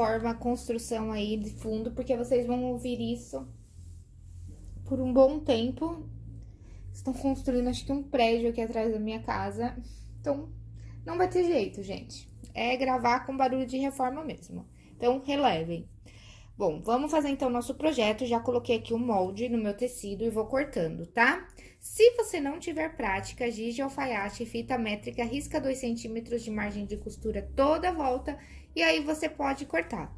de reforma, construção aí de fundo, porque vocês vão ouvir isso por um bom tempo. Estão construindo, acho que um prédio aqui atrás da minha casa. Então, não vai ter jeito, gente. É gravar com barulho de reforma mesmo. Então, relevem. Bom, vamos fazer então nosso projeto. Já coloquei aqui o molde no meu tecido e vou cortando, tá? Se você não tiver prática, giz de alfaiate, fita métrica, risca 2 centímetros de margem de costura toda a volta e aí você pode cortar.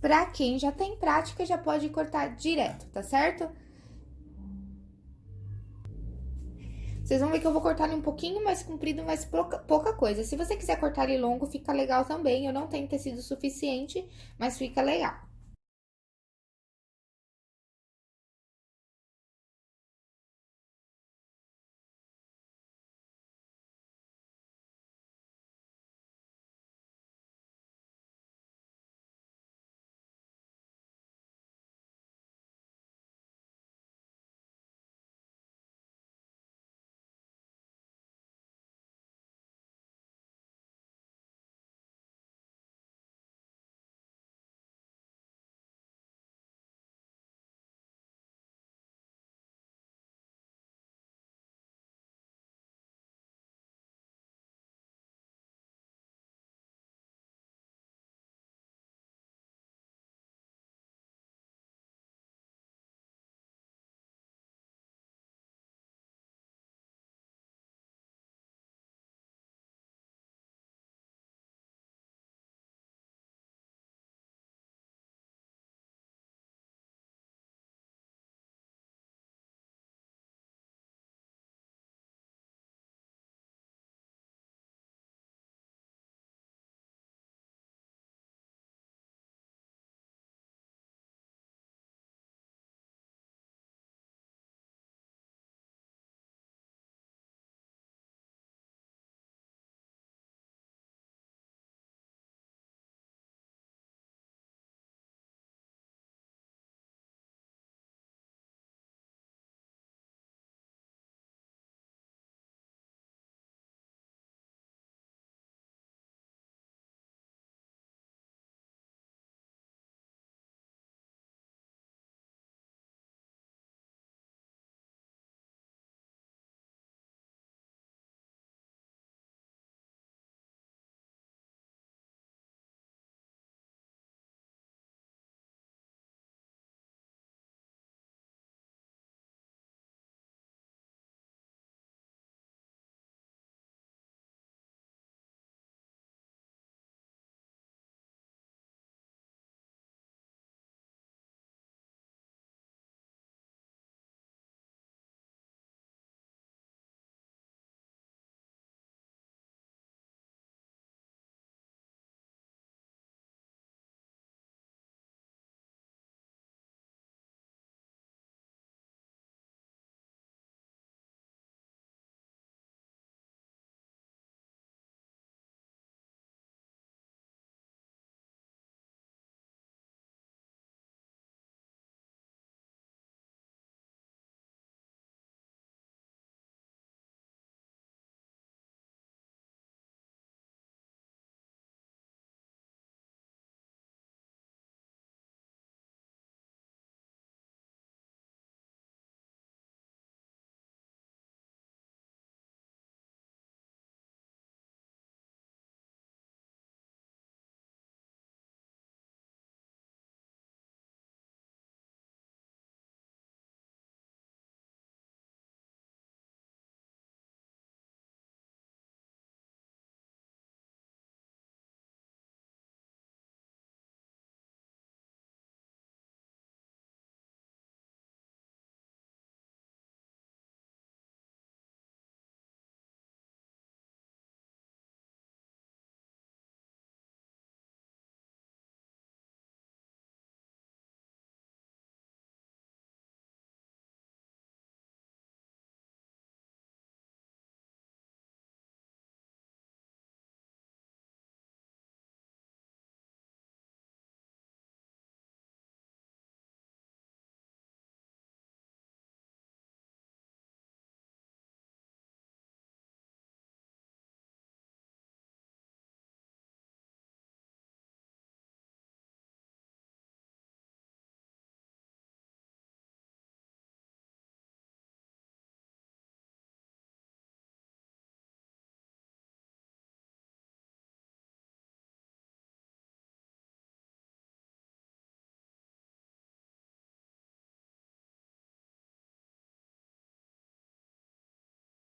Pra quem já tem prática, já pode cortar direto, tá certo? Vocês vão ver que eu vou cortar ele um pouquinho mais comprido, mas pouca, pouca coisa. Se você quiser cortar ele longo, fica legal também. Eu não tenho tecido suficiente, mas fica legal.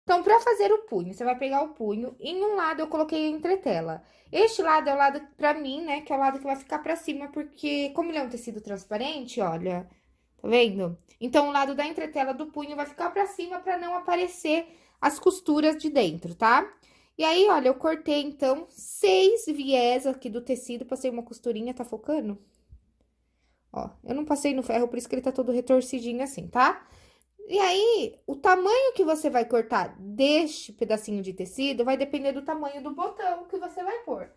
Então, para fazer o punho, você vai pegar o punho, em um lado eu coloquei a entretela. Este lado é o lado pra mim, né, que é o lado que vai ficar pra cima, porque como ele é um tecido transparente, olha, tá vendo? Então, o lado da entretela do punho vai ficar pra cima pra não aparecer as costuras de dentro, tá? E aí, olha, eu cortei, então, seis viés aqui do tecido, passei uma costurinha, tá focando? Ó, eu não passei no ferro, por isso que ele tá todo retorcidinho assim, tá? E aí, o tamanho que você vai cortar deste pedacinho de tecido vai depender do tamanho do botão que você vai pôr.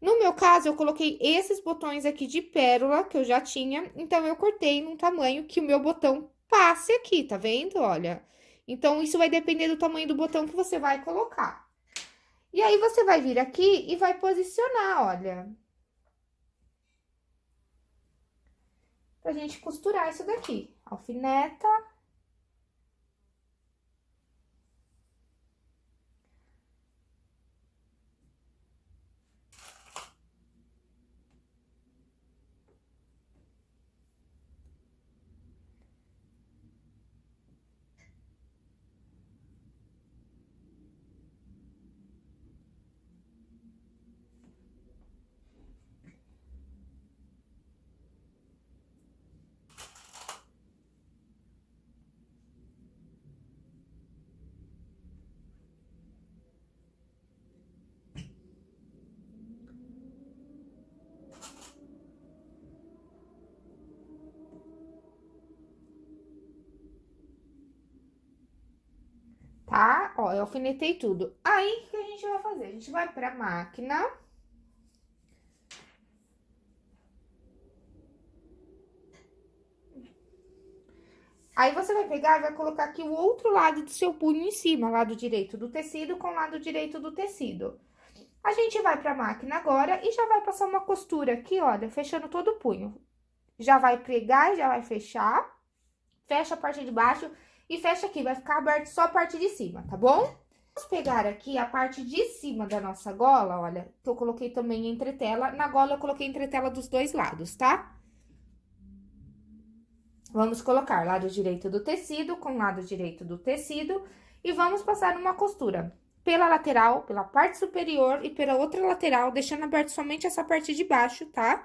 No meu caso, eu coloquei esses botões aqui de pérola, que eu já tinha, então eu cortei num tamanho que o meu botão passe aqui, tá vendo? Olha. Então, isso vai depender do tamanho do botão que você vai colocar. E aí, você vai vir aqui e vai posicionar, olha. Pra gente costurar isso daqui. Alfineta. tá? Ó, eu alfinetei tudo. Aí, o que a gente vai fazer? A gente vai pra máquina. Aí, você vai pegar e vai colocar aqui o outro lado do seu punho em cima, lado direito do tecido com lado direito do tecido. A gente vai pra máquina agora e já vai passar uma costura aqui, olha, fechando todo o punho. Já vai pregar e já vai fechar. Fecha a parte de baixo e fecha aqui, vai ficar aberto só a parte de cima, tá bom? Vamos pegar aqui a parte de cima da nossa gola, olha, que eu coloquei também entretela. Na gola eu coloquei entretela dos dois lados, tá? Vamos colocar lado direito do tecido com lado direito do tecido e vamos passar uma costura pela lateral, pela parte superior e pela outra lateral, deixando aberto somente essa parte de baixo, tá?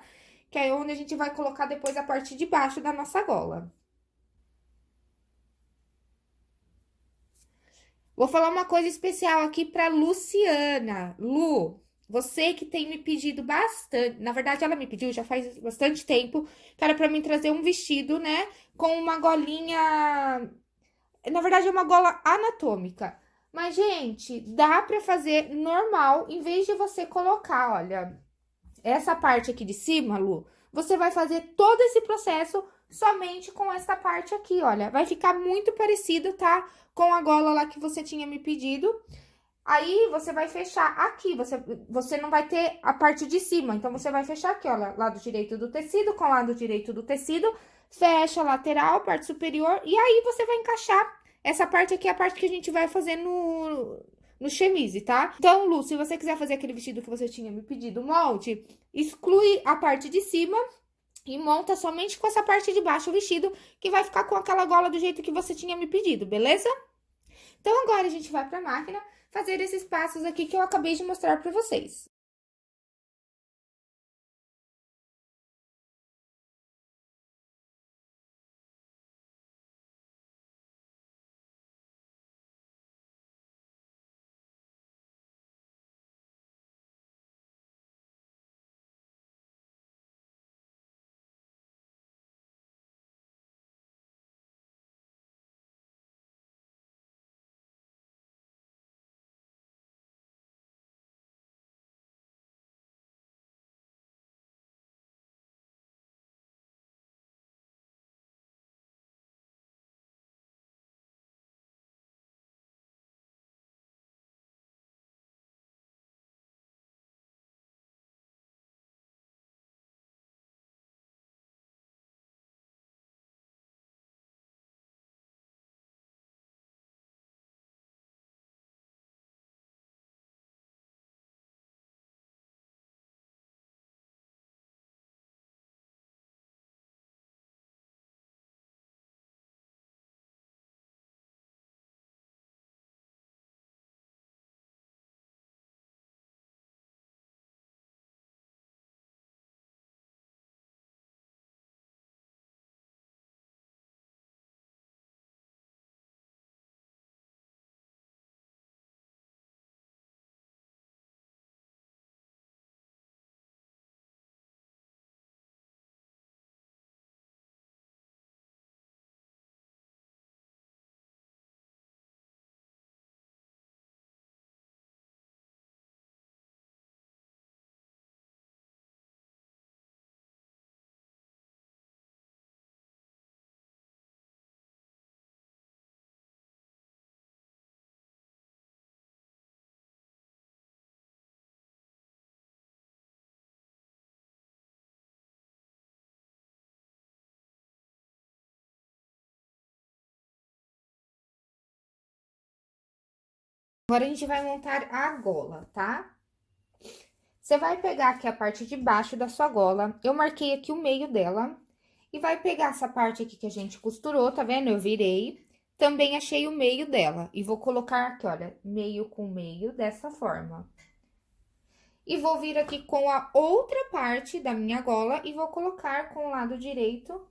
Que é onde a gente vai colocar depois a parte de baixo da nossa gola. Vou falar uma coisa especial aqui para Luciana. Lu, você que tem me pedido bastante, na verdade ela me pediu já faz bastante tempo, para mim trazer um vestido, né, com uma golinha, na verdade é uma gola anatômica. Mas, gente, dá pra fazer normal, em vez de você colocar, olha, essa parte aqui de cima, Lu, você vai fazer todo esse processo somente com essa parte aqui, olha. Vai ficar muito parecido, tá? Com a gola lá que você tinha me pedido. Aí, você vai fechar aqui, você, você não vai ter a parte de cima. Então, você vai fechar aqui, ó, lado direito do tecido com lado direito do tecido. Fecha a lateral, parte superior. E aí, você vai encaixar essa parte aqui, é a parte que a gente vai fazer no, no chemise, tá? Então, Lu, se você quiser fazer aquele vestido que você tinha me pedido, molde, exclui a parte de cima e monta somente com essa parte de baixo o vestido, que vai ficar com aquela gola do jeito que você tinha me pedido, beleza? Então, agora a gente vai pra máquina fazer esses passos aqui que eu acabei de mostrar pra vocês. Agora, a gente vai montar a gola, tá? Você vai pegar aqui a parte de baixo da sua gola, eu marquei aqui o meio dela, e vai pegar essa parte aqui que a gente costurou, tá vendo? Eu virei, também achei o meio dela, e vou colocar aqui, olha, meio com meio, dessa forma. E vou vir aqui com a outra parte da minha gola e vou colocar com o lado direito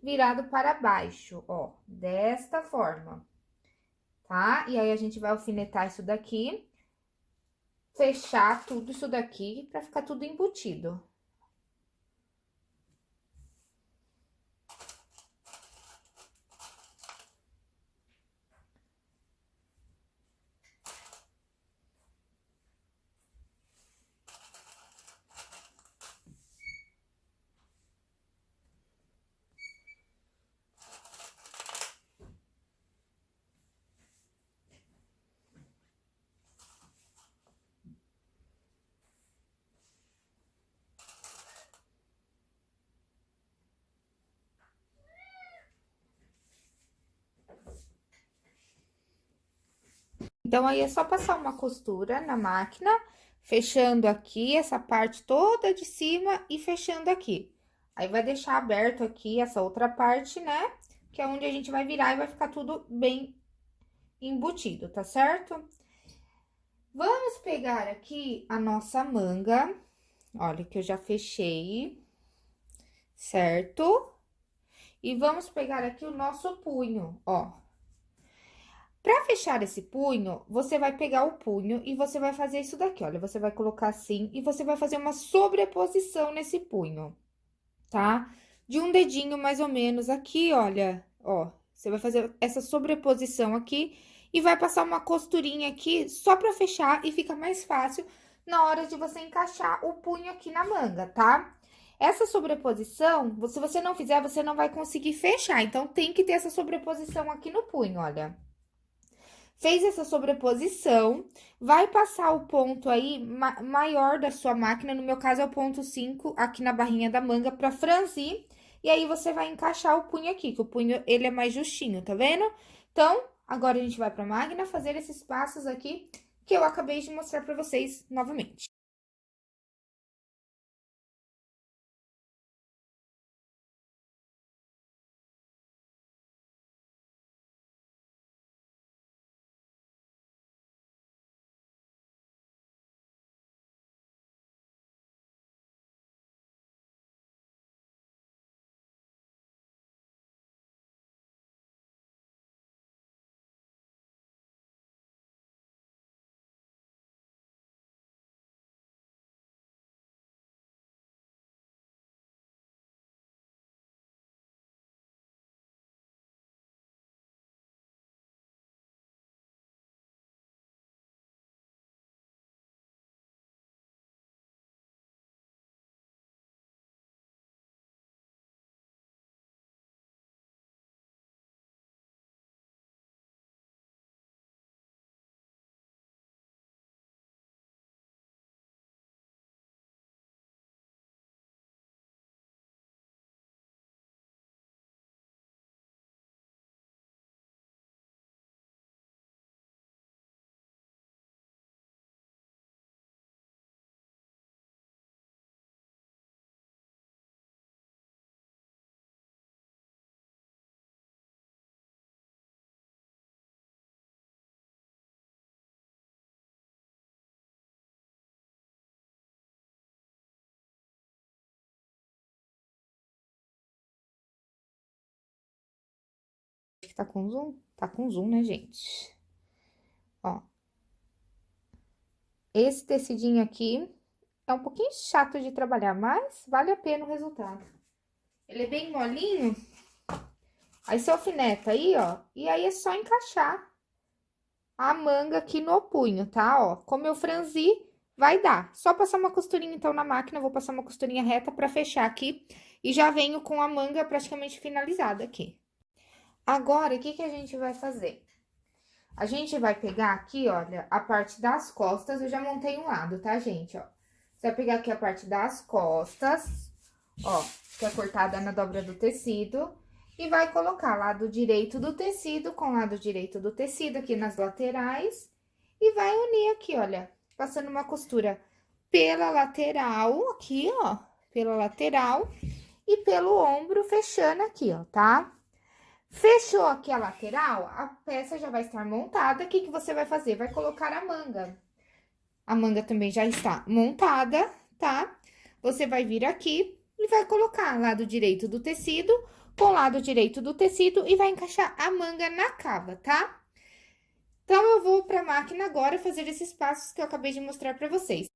virado para baixo, ó, desta forma, tá? E aí, a gente vai alfinetar isso daqui, fechar tudo isso daqui pra ficar tudo embutido. Então, aí, é só passar uma costura na máquina, fechando aqui essa parte toda de cima e fechando aqui. Aí, vai deixar aberto aqui essa outra parte, né? Que é onde a gente vai virar e vai ficar tudo bem embutido, tá certo? Vamos pegar aqui a nossa manga, olha que eu já fechei, certo? E vamos pegar aqui o nosso punho, ó. Pra fechar esse punho, você vai pegar o punho e você vai fazer isso daqui, olha. Você vai colocar assim e você vai fazer uma sobreposição nesse punho, tá? De um dedinho mais ou menos aqui, olha, ó. Você vai fazer essa sobreposição aqui e vai passar uma costurinha aqui só pra fechar e fica mais fácil na hora de você encaixar o punho aqui na manga, tá? Essa sobreposição, se você não fizer, você não vai conseguir fechar. Então, tem que ter essa sobreposição aqui no punho, olha. Fez essa sobreposição, vai passar o ponto aí ma maior da sua máquina, no meu caso é o ponto 5, aqui na barrinha da manga, pra franzir. E aí, você vai encaixar o punho aqui, que o punho, ele é mais justinho, tá vendo? Então, agora a gente vai pra máquina fazer esses passos aqui, que eu acabei de mostrar pra vocês novamente. Que tá com zoom? Tá com zoom, né, gente? Ó. Esse tecidinho aqui é um pouquinho chato de trabalhar, mas vale a pena o resultado. Ele é bem molinho. Aí, você alfineta aí, ó, e aí é só encaixar a manga aqui no punho, tá? Ó, como eu franzi, vai dar. Só passar uma costurinha, então, na máquina, vou passar uma costurinha reta pra fechar aqui. E já venho com a manga praticamente finalizada aqui. Agora, o que que a gente vai fazer? A gente vai pegar aqui, olha, a parte das costas, eu já montei um lado, tá, gente, ó. Você vai pegar aqui a parte das costas, ó, que é cortada na dobra do tecido, e vai colocar lado direito do tecido com lado direito do tecido aqui nas laterais e vai unir aqui, olha, passando uma costura pela lateral, aqui, ó, pela lateral e pelo ombro, fechando aqui, ó, tá? Fechou aqui a lateral, a peça já vai estar montada, o que que você vai fazer? Vai colocar a manga. A manga também já está montada, tá? Você vai vir aqui e vai colocar lado direito do tecido com lado direito do tecido e vai encaixar a manga na cava, tá? Então, eu vou pra máquina agora fazer esses passos que eu acabei de mostrar pra vocês.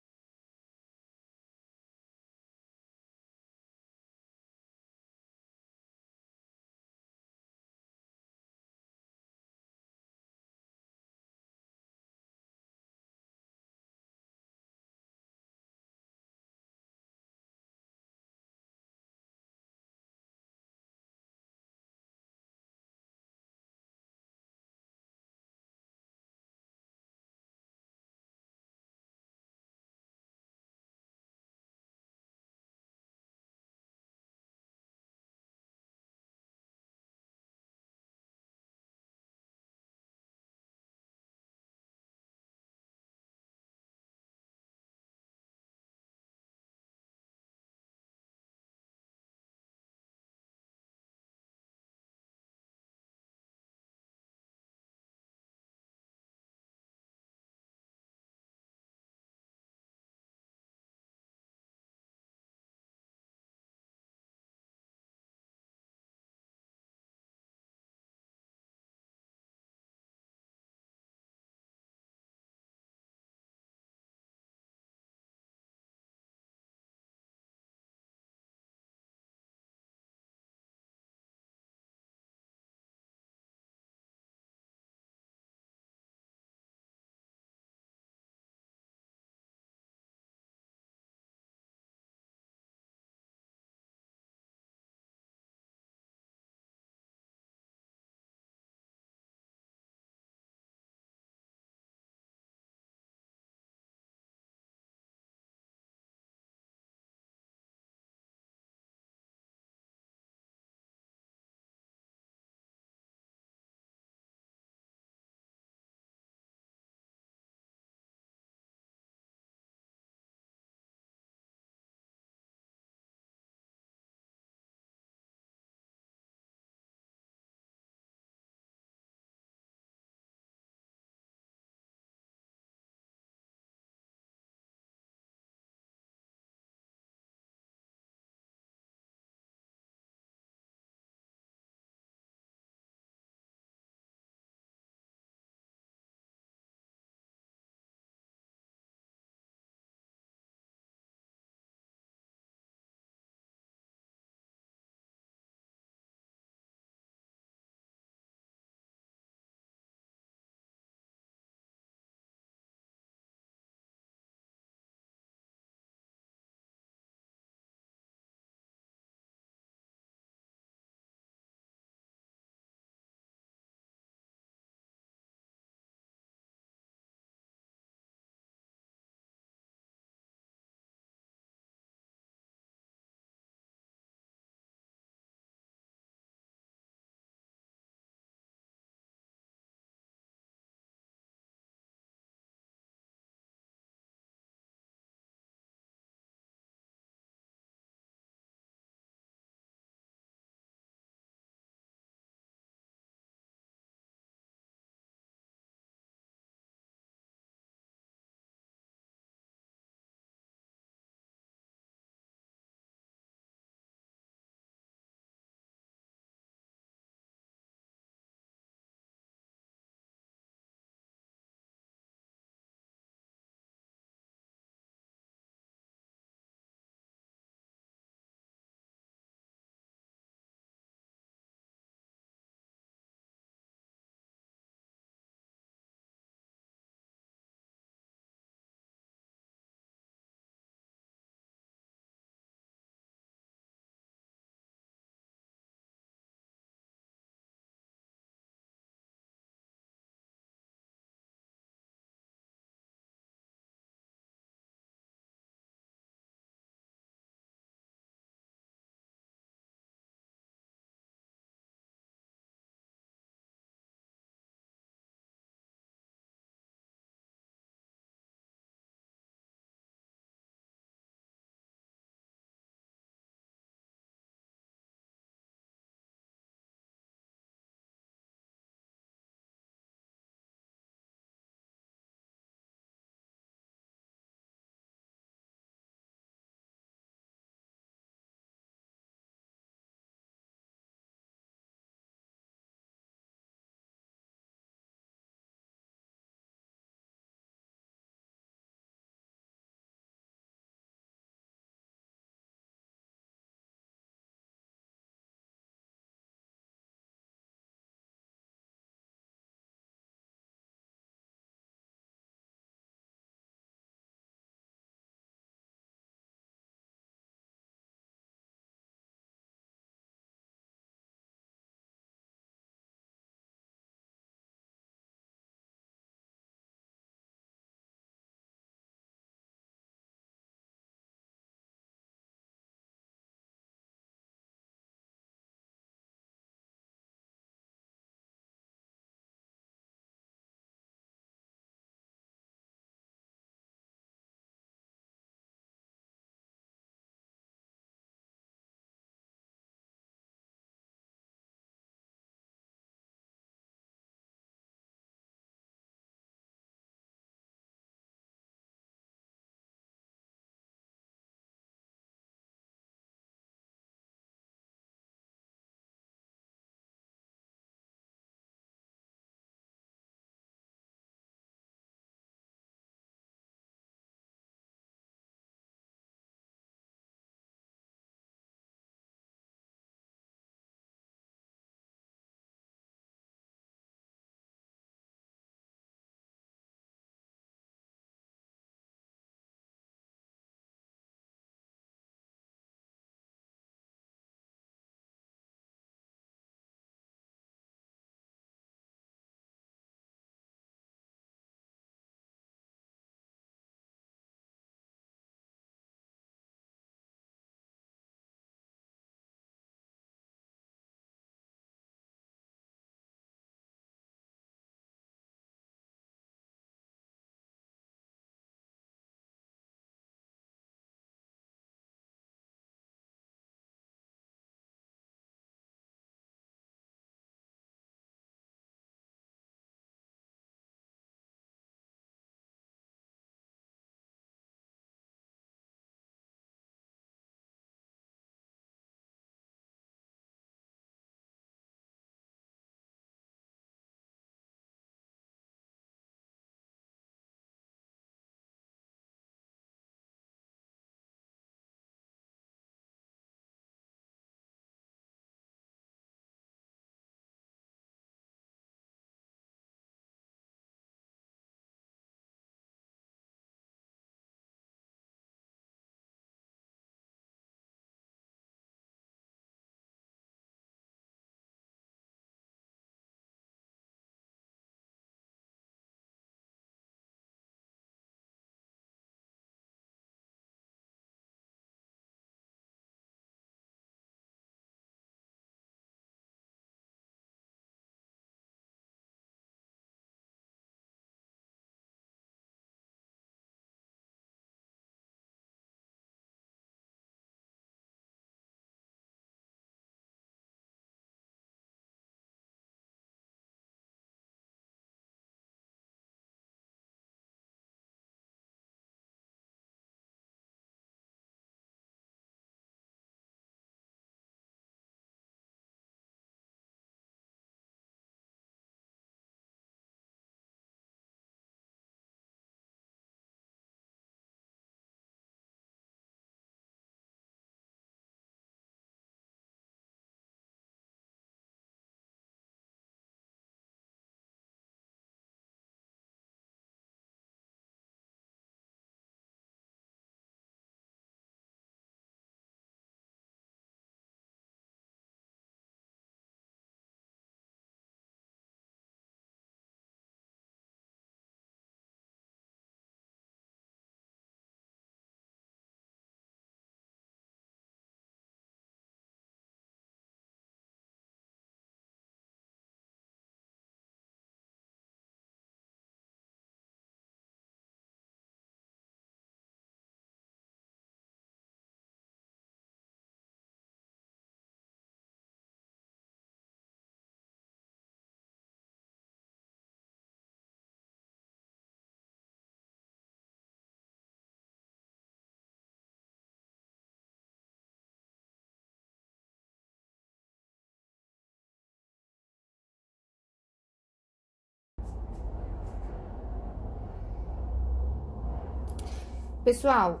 Pessoal,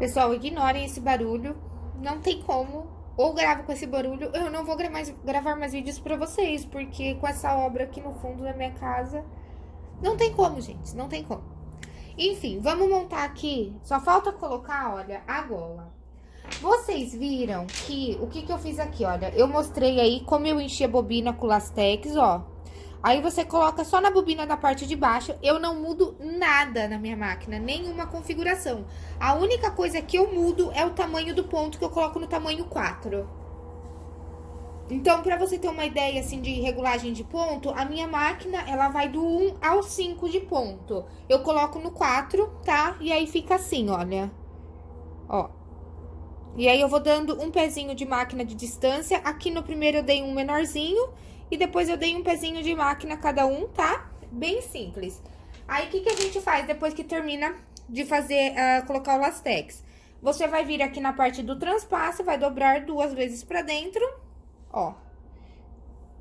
pessoal, ignorem esse barulho. Não tem como. Ou gravo com esse barulho, eu não vou gravar mais, gravar mais vídeos pra vocês, porque com essa obra aqui no fundo da minha casa, não tem como, gente, não tem como. Enfim, vamos montar aqui, só falta colocar, olha, a gola. Vocês viram que, o que que eu fiz aqui, olha, eu mostrei aí como eu enchi a bobina com lastex, ó. Aí você coloca só na bobina da parte de baixo, eu não mudo nada na minha máquina, nenhuma configuração. A única coisa que eu mudo é o tamanho do ponto que eu coloco no tamanho 4. Então, pra você ter uma ideia, assim, de regulagem de ponto, a minha máquina, ela vai do 1 ao 5 de ponto. Eu coloco no 4, tá? E aí fica assim, olha. Ó. E aí, eu vou dando um pezinho de máquina de distância. Aqui no primeiro eu dei um menorzinho e depois eu dei um pezinho de máquina cada um, tá? Bem simples. Aí, o que, que a gente faz depois que termina de fazer, uh, colocar o lastex? Você vai vir aqui na parte do transpasso, vai dobrar duas vezes pra dentro, ó.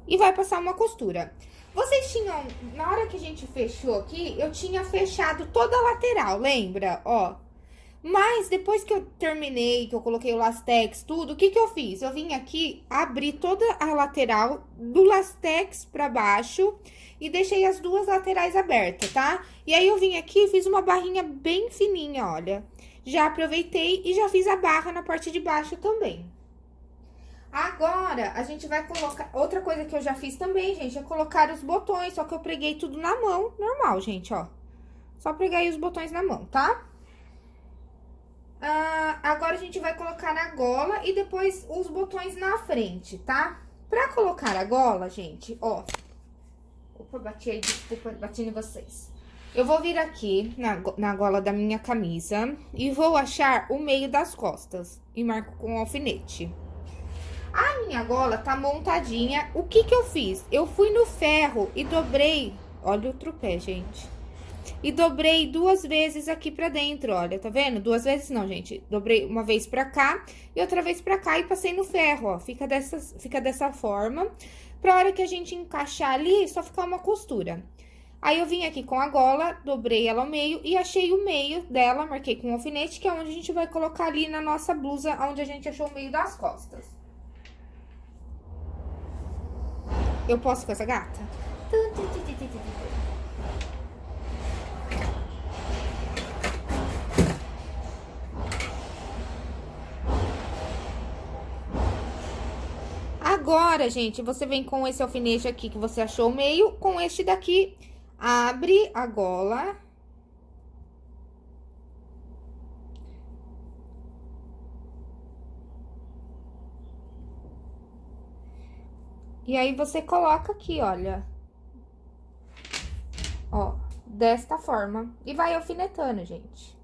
E vai passar uma costura. Vocês tinham, na hora que a gente fechou aqui, eu tinha fechado toda a lateral, lembra? Ó, mas depois que eu terminei, que eu coloquei o lastex, tudo, o que que eu fiz? Eu vim aqui, abri toda a lateral do lastex pra baixo e deixei as duas laterais abertas, tá? E aí, eu vim aqui e fiz uma barrinha bem fininha, olha. Já aproveitei e já fiz a barra na parte de baixo também. Agora, a gente vai colocar... Outra coisa que eu já fiz também, gente, é colocar os botões, só que eu preguei tudo na mão, normal, gente, ó. Só preguei os botões na mão, tá? Ah, agora, a gente vai colocar na gola e depois os botões na frente, tá? Pra colocar a gola, gente, ó. Opa, bati aí, desculpa, bati em vocês. Eu vou vir aqui na, na gola da minha camisa e vou achar o meio das costas e marco com alfinete. A minha gola tá montadinha, o que que eu fiz? Eu fui no ferro e dobrei, olha o trupé, gente e dobrei duas vezes aqui pra dentro, olha, tá vendo? Duas vezes não, gente. Dobrei uma vez pra cá e outra vez pra cá e passei no ferro, ó. Fica dessa, fica dessa forma. Pra hora que a gente encaixar ali, só ficar uma costura. Aí, eu vim aqui com a gola, dobrei ela ao meio e achei o meio dela, marquei com um alfinete, que é onde a gente vai colocar ali na nossa blusa, onde a gente achou o meio das costas. Eu posso com essa gata? Agora, gente, você vem com esse alfinete aqui que você achou o meio, com este daqui, abre a gola. E aí, você coloca aqui, olha. Ó, desta forma. E vai alfinetando, gente.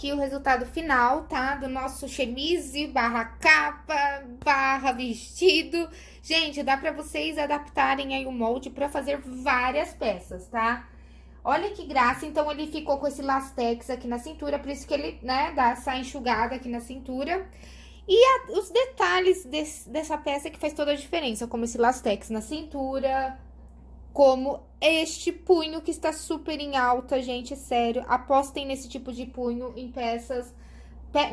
Aqui o resultado final, tá? Do nosso chemise barra capa, barra vestido. Gente, dá pra vocês adaptarem aí o molde pra fazer várias peças, tá? Olha que graça, então ele ficou com esse lastex aqui na cintura, por isso que ele, né, dá essa enxugada aqui na cintura. E a, os detalhes desse, dessa peça que faz toda a diferença, como esse lastex na cintura, como este punho que está super em alta, gente, sério. Apostem nesse tipo de punho em peças,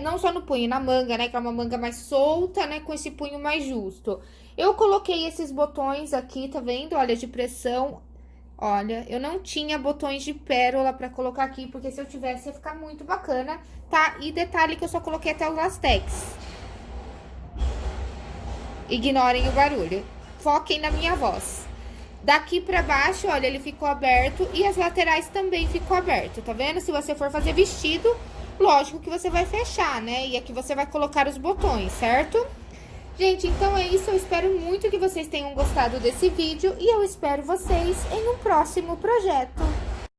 não só no punho, na manga, né, que é uma manga mais solta, né, com esse punho mais justo. Eu coloquei esses botões aqui, tá vendo? Olha, de pressão. Olha, eu não tinha botões de pérola pra colocar aqui, porque se eu tivesse ia ficar muito bacana, tá? E detalhe que eu só coloquei até o lastex. Ignorem o barulho. Foquem na minha voz. Daqui pra baixo, olha, ele ficou aberto e as laterais também ficou aberto, tá vendo? Se você for fazer vestido, lógico que você vai fechar, né? E aqui você vai colocar os botões, certo? Gente, então é isso. Eu espero muito que vocês tenham gostado desse vídeo e eu espero vocês em um próximo projeto.